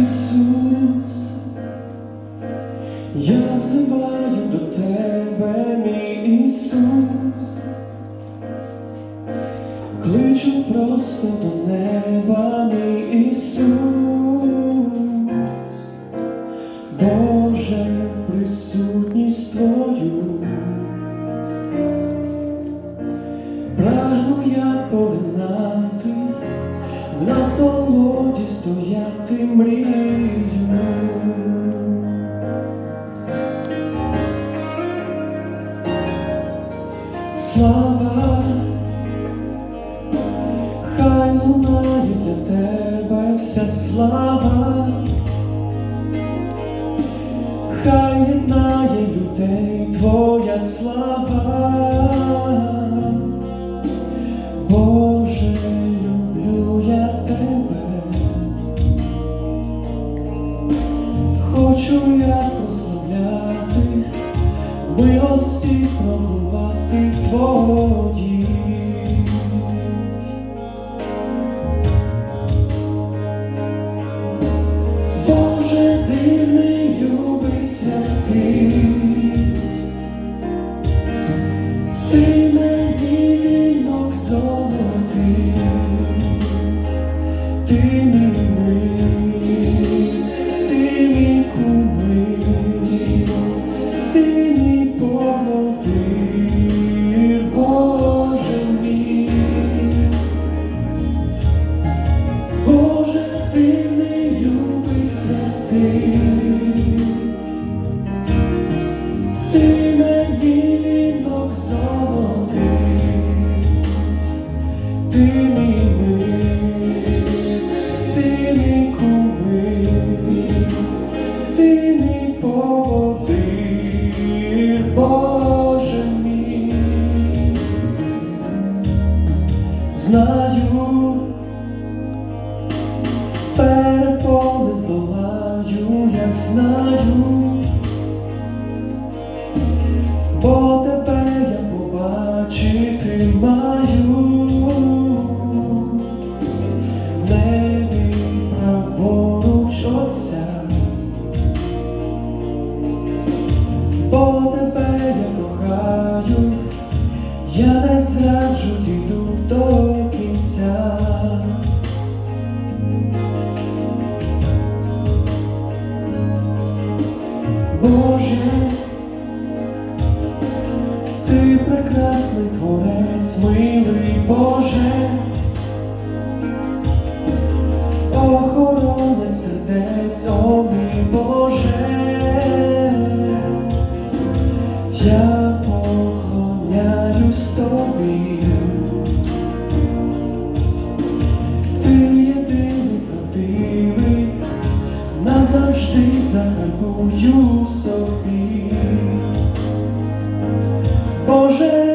Ісус, я взиваю до тебе, мій Ісус, кличу просто до неба, мій Ісус, Боже, в присутність Твою, прагну я по в насолоді стояти мрію. Слава, хочу я прославляти, милості пробувати твої. Знаю, бо тебе я побачити маю. В небі праворуч бо тебе я кохаю, я не зраджу, дійду до сердець, о мій Боже, я поклоняюсь тобі. Ти єдиний правдивий, назавжди загальмую собі. Боже,